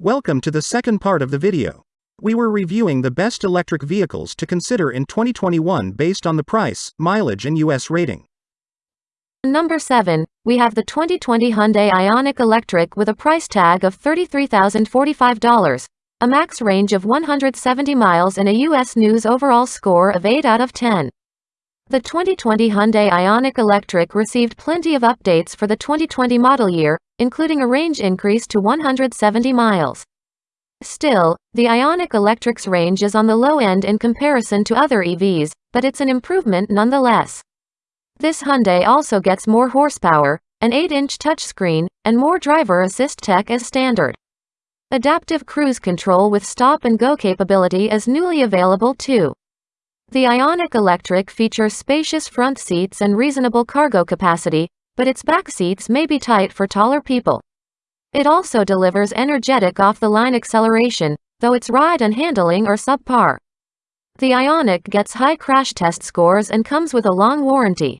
Welcome to the second part of the video. We were reviewing the best electric vehicles to consider in 2021 based on the price, mileage and US rating. Number 7, we have the 2020 Hyundai Ioniq Electric with a price tag of $33,045, a max range of 170 miles and a US News overall score of 8 out of 10. The 2020 Hyundai Ioniq Electric received plenty of updates for the 2020 model year, including a range increase to 170 miles. Still, the Ioniq Electric's range is on the low end in comparison to other EVs, but it's an improvement nonetheless. This Hyundai also gets more horsepower, an 8-inch touchscreen, and more driver assist tech as standard. Adaptive cruise control with stop and go capability is newly available too. The Ioniq Electric features spacious front seats and reasonable cargo capacity, but its back seats may be tight for taller people. It also delivers energetic off-the-line acceleration, though its ride and handling are subpar. The Ioniq gets high crash test scores and comes with a long warranty.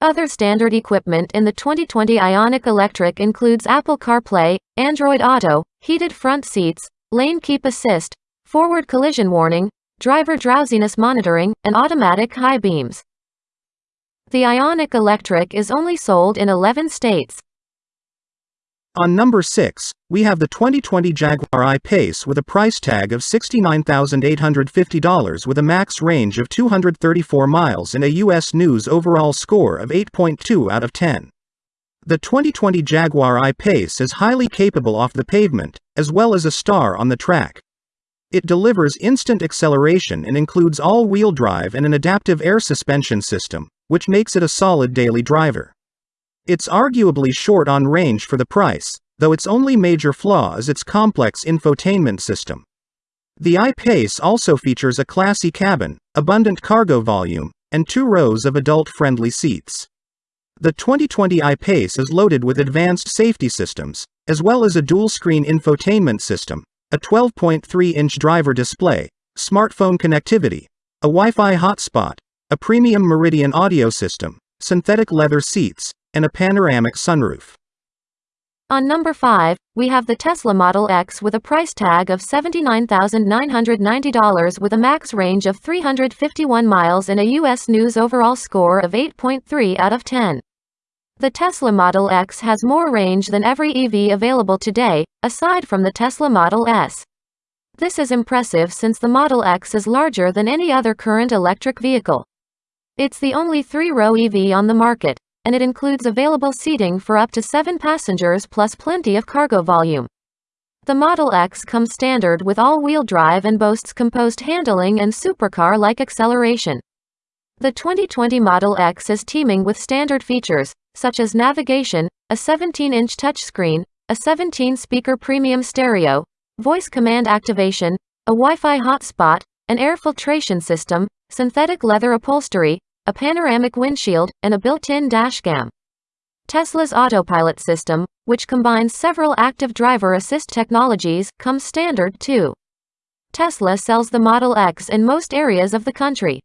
Other standard equipment in the 2020 Ioniq Electric includes Apple CarPlay, Android Auto, heated front seats, lane keep assist, forward collision warning, driver drowsiness monitoring, and automatic high beams. The Ioniq Electric is only sold in 11 states. On number 6, we have the 2020 Jaguar I-Pace with a price tag of $69,850 with a max range of 234 miles and a US News overall score of 8.2 out of 10. The 2020 Jaguar I-Pace is highly capable off the pavement, as well as a star on the track. It delivers instant acceleration and includes all-wheel drive and an adaptive air suspension system, which makes it a solid daily driver. It's arguably short on range for the price, though its only major flaw is its complex infotainment system. The I-Pace also features a classy cabin, abundant cargo volume, and two rows of adult-friendly seats. The 2020 I-Pace is loaded with advanced safety systems, as well as a dual-screen infotainment system, a 12.3-inch driver display, smartphone connectivity, a Wi-Fi hotspot, a premium Meridian audio system, synthetic leather seats, and a panoramic sunroof. On number 5, we have the Tesla Model X with a price tag of $79,990 with a max range of 351 miles and a US News overall score of 8.3 out of 10. The Tesla Model X has more range than every EV available today, aside from the Tesla Model S. This is impressive since the Model X is larger than any other current electric vehicle. It's the only three-row EV on the market, and it includes available seating for up to seven passengers plus plenty of cargo volume. The Model X comes standard with all-wheel drive and boasts composed handling and supercar-like acceleration. The 2020 Model X is teeming with standard features, such as navigation, a 17-inch touchscreen, a 17-speaker premium stereo, voice command activation, a Wi-Fi hotspot, an air filtration system, synthetic leather upholstery, a panoramic windshield, and a built-in dashcam. Tesla's autopilot system, which combines several active driver assist technologies, comes standard too. Tesla sells the Model X in most areas of the country.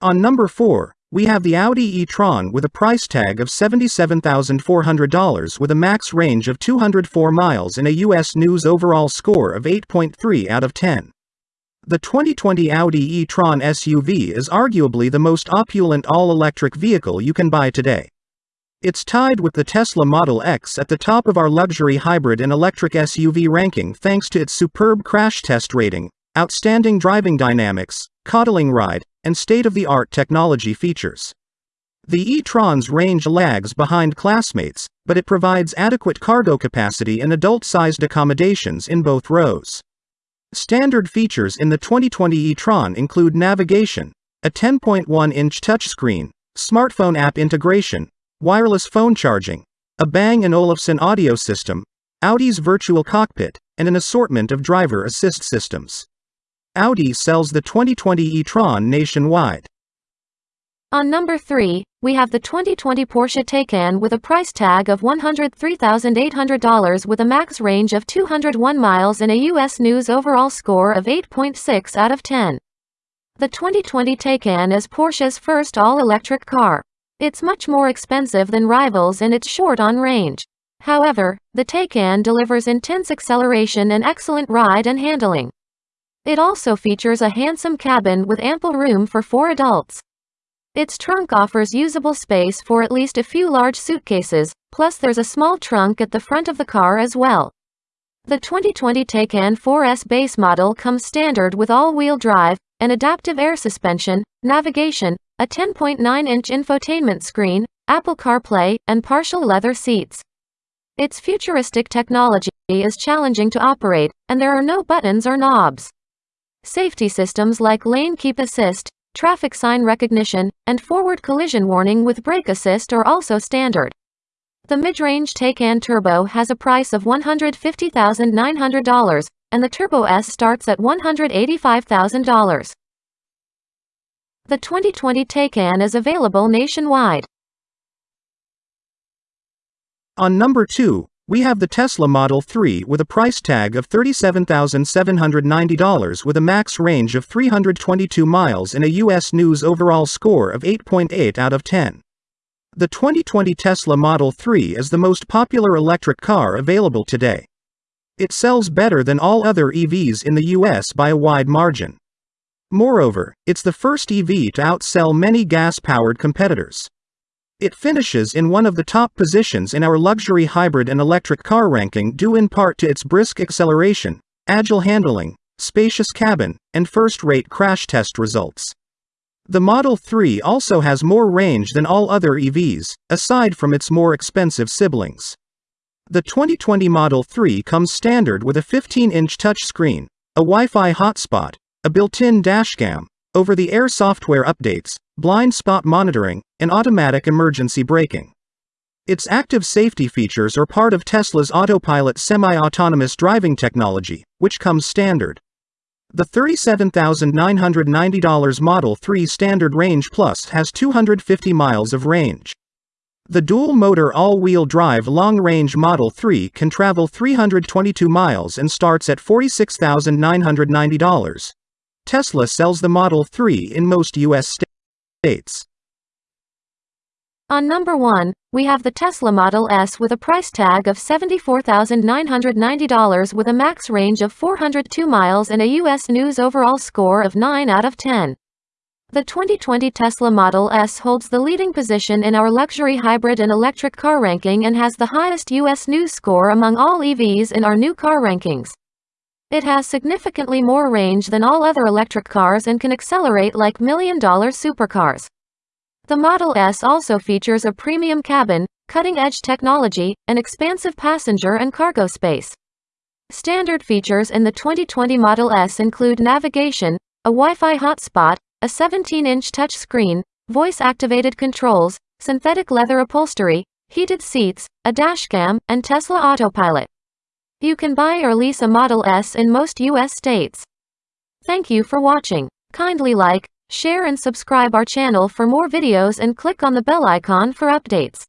On number 4, we have the Audi e-tron with a price tag of $77,400 with a max range of 204 miles and a US News overall score of 8.3 out of 10. The 2020 Audi e-tron SUV is arguably the most opulent all-electric vehicle you can buy today. It's tied with the Tesla Model X at the top of our luxury hybrid and electric SUV ranking thanks to its superb crash test rating, outstanding driving dynamics, coddling ride, and state-of-the-art technology features. The e-tron's range lags behind classmates, but it provides adequate cargo capacity and adult-sized accommodations in both rows. Standard features in the 2020 e-tron include navigation, a 10.1-inch touchscreen, smartphone app integration, wireless phone charging, a Bang & Olufsen audio system, Audi's virtual cockpit, and an assortment of driver assist systems. Audi sells the 2020 e-tron nationwide. On number 3, we have the 2020 Porsche Taycan with a price tag of $103,800 with a max range of 201 miles and a US News overall score of 8.6 out of 10. The 2020 Taycan is Porsche's first all-electric car. It's much more expensive than rivals and it's short on range. However, the Taycan delivers intense acceleration and excellent ride and handling. It also features a handsome cabin with ample room for four adults. Its trunk offers usable space for at least a few large suitcases, plus there's a small trunk at the front of the car as well. The 2020 Taycan 4S base model comes standard with all-wheel drive, an adaptive air suspension, navigation, a 10.9-inch infotainment screen, Apple CarPlay, and partial leather seats. Its futuristic technology is challenging to operate, and there are no buttons or knobs. Safety systems like lane keep assist, traffic sign recognition, and forward collision warning with brake assist are also standard. The mid-range Taycan Turbo has a price of $150,900, and the Turbo S starts at $185,000. The 2020 Taycan is available nationwide. On number 2, we have the Tesla Model 3 with a price tag of $37,790 with a max range of 322 miles and a US News overall score of 8.8 out of 10. The 2020 Tesla Model 3 is the most popular electric car available today. It sells better than all other EVs in the US by a wide margin. Moreover, it's the first EV to outsell many gas-powered competitors. It finishes in one of the top positions in our luxury hybrid and electric car ranking due in part to its brisk acceleration, agile handling, spacious cabin, and first-rate crash test results. The Model 3 also has more range than all other EVs, aside from its more expensive siblings. The 2020 Model 3 comes standard with a 15-inch touchscreen, a Wi-Fi hotspot, a built-in dashcam, over-the-air software updates, blind spot monitoring, and automatic emergency braking. Its active safety features are part of Tesla's autopilot semi-autonomous driving technology, which comes standard. The $37,990 Model 3 Standard Range Plus has 250 miles of range. The dual-motor all-wheel drive long-range Model 3 can travel 322 miles and starts at $46,990. Tesla sells the Model 3 in most U.S. states. On number 1, we have the Tesla Model S with a price tag of $74,990 with a max range of 402 miles and a U.S. News overall score of 9 out of 10. The 2020 Tesla Model S holds the leading position in our luxury hybrid and electric car ranking and has the highest U.S. News score among all EVs in our new car rankings. It has significantly more range than all other electric cars and can accelerate like million-dollar supercars. The Model S also features a premium cabin, cutting-edge technology, and expansive passenger and cargo space. Standard features in the 2020 Model S include navigation, a Wi-Fi hotspot, a 17-inch touchscreen, voice-activated controls, synthetic leather upholstery, heated seats, a dashcam, and Tesla Autopilot. You can buy or lease a Model S in most US states. Thank you for watching. Kindly like, share and subscribe our channel for more videos and click on the bell icon for updates.